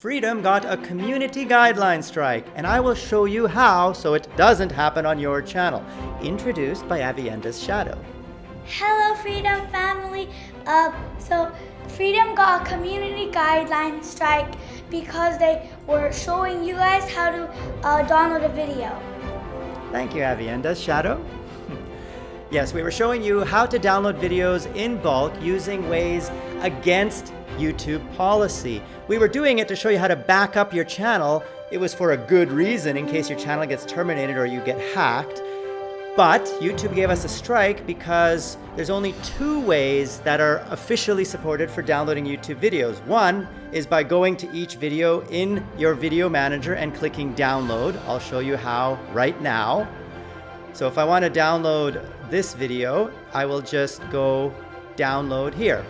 Freedom got a community guideline strike, and I will show you how so it doesn't happen on your channel. Introduced by Avienda's Shadow. Hello, Freedom family. Uh, so, Freedom got a community guideline strike because they were showing you guys how to uh, download a video. Thank you, Avienda's Shadow. yes, we were showing you how to download videos in bulk using ways against YouTube policy. We were doing it to show you how to back up your channel. It was for a good reason in case your channel gets terminated or you get hacked. But YouTube gave us a strike because there's only two ways that are officially supported for downloading YouTube videos. One is by going to each video in your video manager and clicking download. I'll show you how right now. So if I want to download this video, I will just go download here.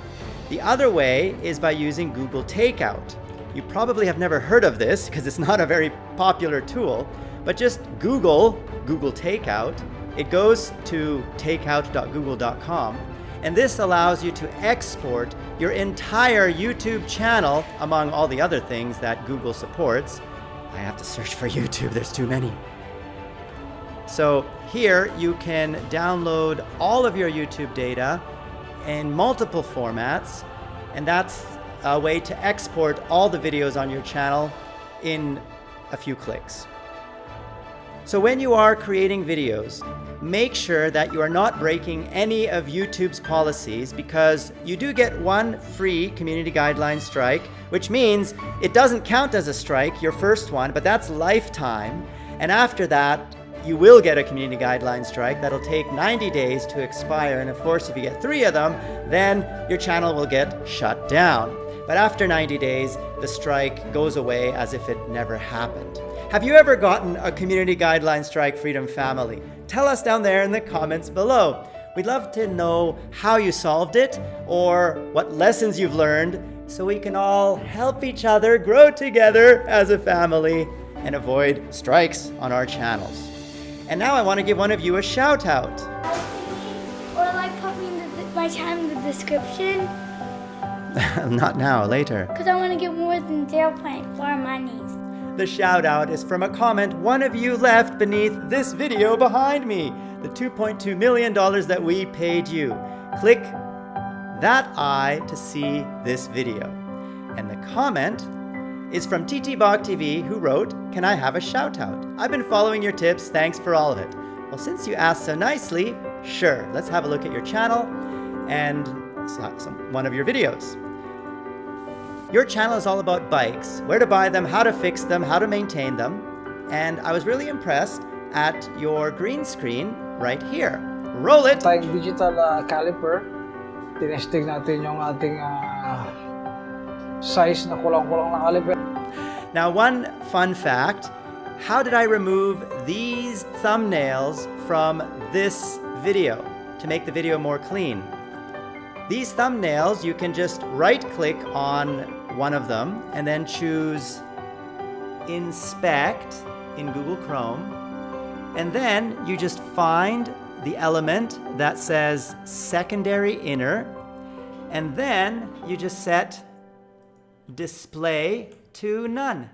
The other way is by using Google Takeout. You probably have never heard of this because it's not a very popular tool, but just Google Google Takeout. It goes to takeout.google.com, and this allows you to export your entire YouTube channel among all the other things that Google supports. I have to search for YouTube, there's too many. So here you can download all of your YouTube data in multiple formats, and that's a way to export all the videos on your channel in a few clicks. So when you are creating videos, make sure that you are not breaking any of YouTube's policies because you do get one free community guideline strike, which means it doesn't count as a strike, your first one, but that's lifetime. And after that, you will get a community guideline strike that'll take 90 days to expire. And of course, if you get three of them, then your channel will get shut down. But after 90 days, the strike goes away as if it never happened. Have you ever gotten a community guideline strike, Freedom Family? Tell us down there in the comments below. We'd love to know how you solved it or what lessons you've learned so we can all help each other grow together as a family and avoid strikes on our channels. And now I want to give one of you a shout out. Or like popping my channel in the description. Not now, later. Because I want to get more than 0.4 monies. The shout out is from a comment one of you left beneath this video behind me. The $2.2 million that we paid you. Click that eye to see this video. And the comment is from TT Bog TV who wrote, Can I have a shout out? I've been following your tips, thanks for all of it. Well, since you asked so nicely, sure, let's have a look at your channel and some, one of your videos. Your channel is all about bikes, where to buy them, how to fix them, how to maintain them. And I was really impressed at your green screen right here. Roll it! Tayong digital uh, caliper, tinesting natin yung ating uh, size na kulang-kulang na caliper. Now, one fun fact, how did I remove these thumbnails from this video to make the video more clean? These thumbnails, you can just right-click on one of them and then choose Inspect in Google Chrome. And then you just find the element that says Secondary Inner. And then you just set Display to none.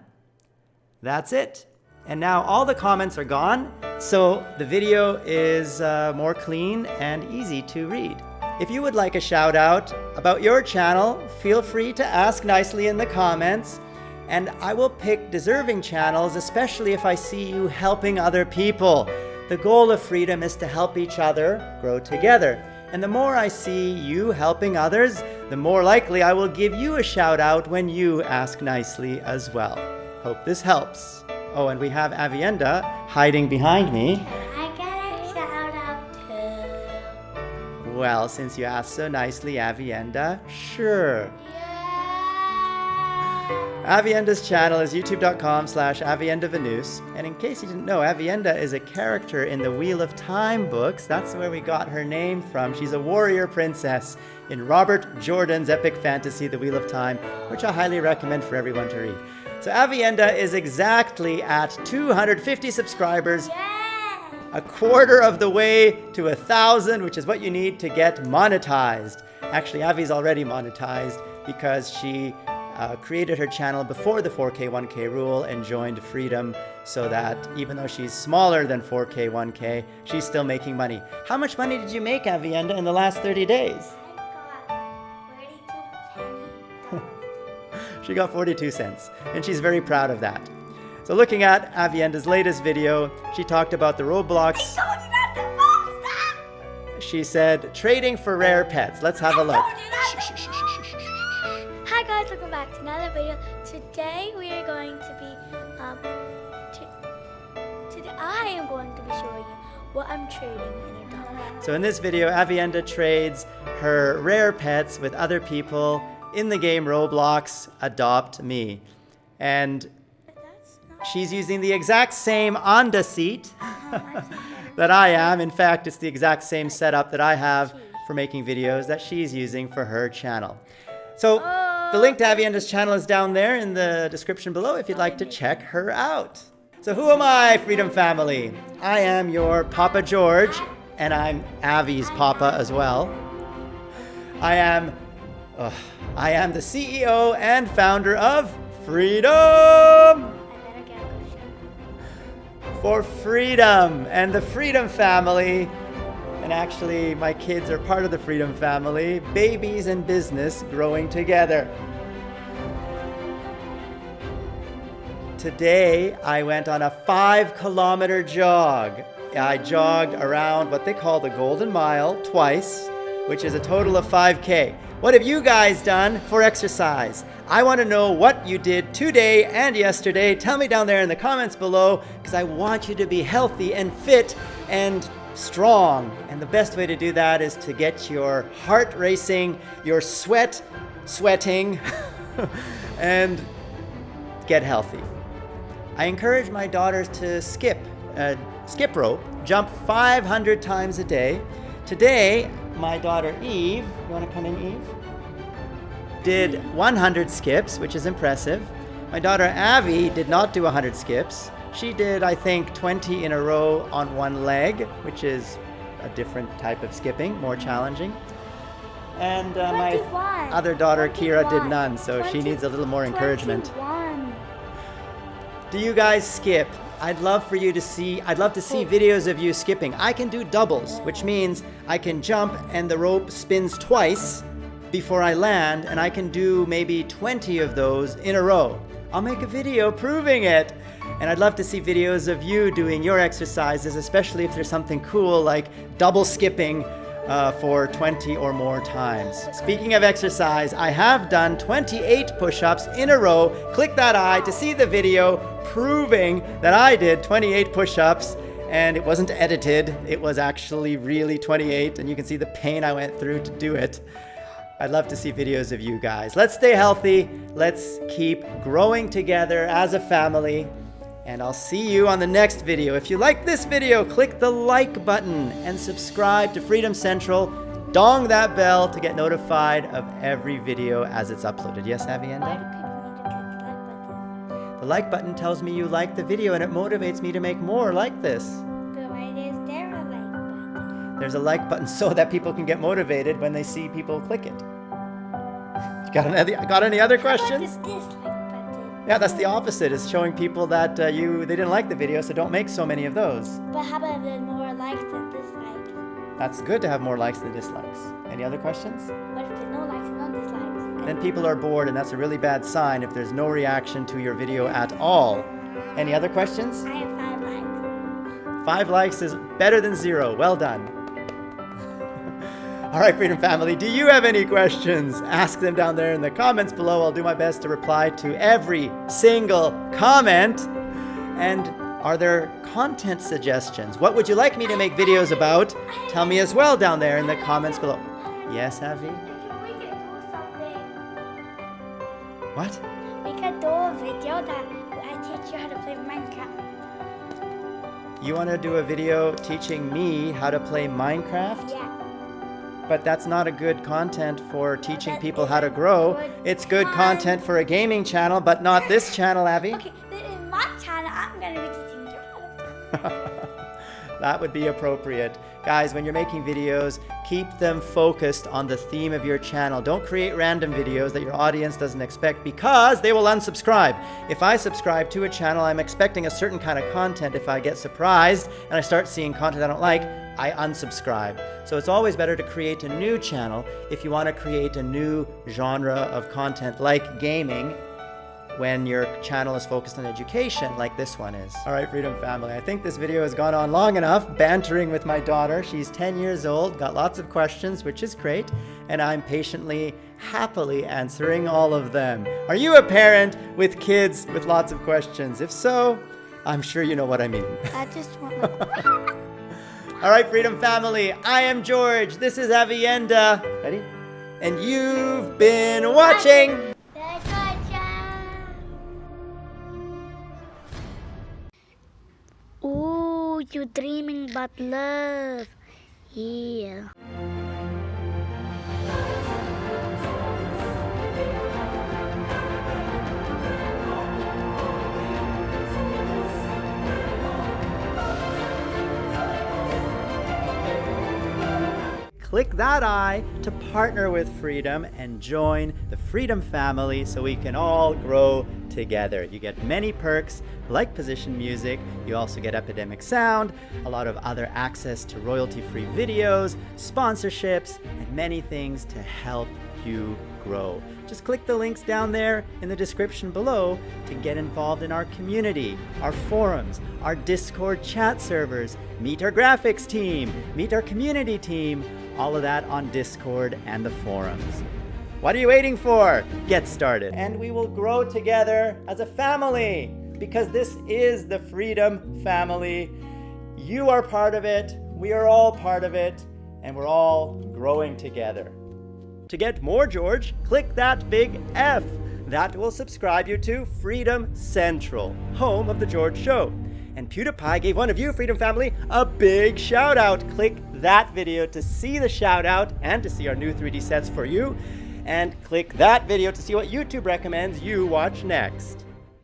That's it. And now all the comments are gone, so the video is uh, more clean and easy to read. If you would like a shout out about your channel, feel free to ask nicely in the comments, and I will pick deserving channels, especially if I see you helping other people. The goal of freedom is to help each other grow together. And the more I see you helping others, the more likely I will give you a shout out when you ask nicely as well. Hope this helps. Oh, and we have Avienda hiding behind me. I got a shout out too. Well, since you asked so nicely, Avienda, sure. Avienda's channel is youtube.com slash aviendavanus. And in case you didn't know, Avienda is a character in the Wheel of Time books. That's where we got her name from. She's a warrior princess in Robert Jordan's epic fantasy, The Wheel of Time, which I highly recommend for everyone to read. So Avienda is exactly at 250 subscribers, Yeah. a quarter of the way to a thousand, which is what you need to get monetized. Actually, Avi's already monetized because she uh, created her channel before the 4K 1K rule and joined Freedom so that even though she's smaller than 4K 1K, she's still making money. How much money did you make, Avienda, in the last 30 days? She got 42 cents, and she's very proud of that. So looking at Avienda's latest video, she talked about the Roblox. She said, trading for rare pets. Let's have a look. Hi guys, welcome back to another video. Today we are going to be, um, to, today I am going to be showing you what I'm trading in a. So in this video, Avienda trades her rare pets with other people in the game Roblox Adopt Me. And she's using the exact same Onda seat that I am. In fact, it's the exact same setup that I have for making videos that she's using for her channel. So the link to Avienda's channel is down there in the description below if you'd like to check her out. So who am I, Freedom Family? I am your Papa George, and I'm Avi's Papa as well. I am, ugh, I am the CEO and founder of Freedom for Freedom and the Freedom Family. And actually, my kids are part of the Freedom Family. Babies and business growing together. Today, I went on a five kilometer jog. I jogged around what they call the Golden Mile twice, which is a total of 5K. What have you guys done for exercise? I want to know what you did today and yesterday. Tell me down there in the comments below because I want you to be healthy and fit and strong. And the best way to do that is to get your heart racing, your sweat sweating, and get healthy. I encourage my daughters to skip, uh, skip rope, jump 500 times a day. Today, my daughter Eve, you want to come in, Eve? Did 100 skips, which is impressive. My daughter Avi did not do 100 skips. She did, I think, 20 in a row on one leg, which is a different type of skipping, more challenging. And uh, my other daughter Kira did none, so she needs a little more encouragement. 21. Do you guys skip? I'd love for you to see, I'd love to see videos of you skipping. I can do doubles, which means I can jump and the rope spins twice before I land, and I can do maybe 20 of those in a row. I'll make a video proving it. And I'd love to see videos of you doing your exercises, especially if there's something cool like double skipping uh, for 20 or more times. Speaking of exercise, I have done 28 push-ups in a row. Click that eye to see the video proving that I did 28 push-ups and it wasn't edited. It was actually really 28 and you can see the pain I went through to do it. I'd love to see videos of you guys. Let's stay healthy. Let's keep growing together as a family. And I'll see you on the next video. If you like this video, click the like button and subscribe to Freedom Central. Dong that bell to get notified of every video as it's uploaded. Yes, Why Avienda? do people need to click the like button? The like button tells me you like the video and it motivates me to make more like this. There's a like button so that people can get motivated when they see people click it. Got any, got any other questions? is this like button? Yeah, that's the opposite. It's showing people that uh, you they didn't like the video, so don't make so many of those. But how about there's more likes than dislikes? That's good to have more likes than dislikes. Any other questions? What if there's no likes and no dislikes? Then people are bored, and that's a really bad sign if there's no reaction to your video at all. Any other questions? I have five likes. Five likes is better than zero. Well done. All right, Freedom Family, do you have any questions? Ask them down there in the comments below. I'll do my best to reply to every single comment. And are there content suggestions? What would you like me to make videos about? Tell me as well down there in the comments below. Yes, Avi? We could do something. What? We could do a video that I teach you how to play Minecraft. You want to do a video teaching me how to play Minecraft? Yeah. But that's not a good content for teaching people how to grow. It's good con- content for a gaming channel, but not this channel, Abby. Okay, then in my channel, I'm gonna be teaching you how to that would be appropriate. Guys, when you're making videos, Keep them focused on the theme of your channel. Don't create random videos that your audience doesn't expect because they will unsubscribe. If I subscribe to a channel, I'm expecting a certain kind of content. If I get surprised and I start seeing content I don't like, I unsubscribe. So it's always better to create a new channel if you want to create a new genre of content like gaming when your channel is focused on education like this one is. All right, Freedom Family, I think this video has gone on long enough, bantering with my daughter. She's 10 years old, got lots of questions, which is great, and I'm patiently, happily answering all of them. Are you a parent with kids with lots of questions? If so, I'm sure you know what I mean. I just want All right, Freedom Family, I am George. This is Avienda. Ready? And you've been watching. You dreaming about love. Yeah. Click that eye to partner with Freedom and join the Freedom family so we can all grow together. You get many perks like position music, you also get Epidemic Sound, a lot of other access to royalty-free videos, sponsorships, and many things to help you grow. Just click the links down there in the description below to get involved in our community, our forums, our Discord chat servers, meet our graphics team, meet our community team, all of that on Discord and the forums. What are you waiting for? Get started. And we will grow together as a family because this is the Freedom Family. You are part of it, we are all part of it, and we're all growing together. To get more George, click that big F. That will subscribe you to Freedom Central, home of The George Show. And PewDiePie gave one of you, Freedom Family, a big shout out. Click that video to see the shout out and to see our new 3D sets for you. And click that video to see what YouTube recommends you watch next.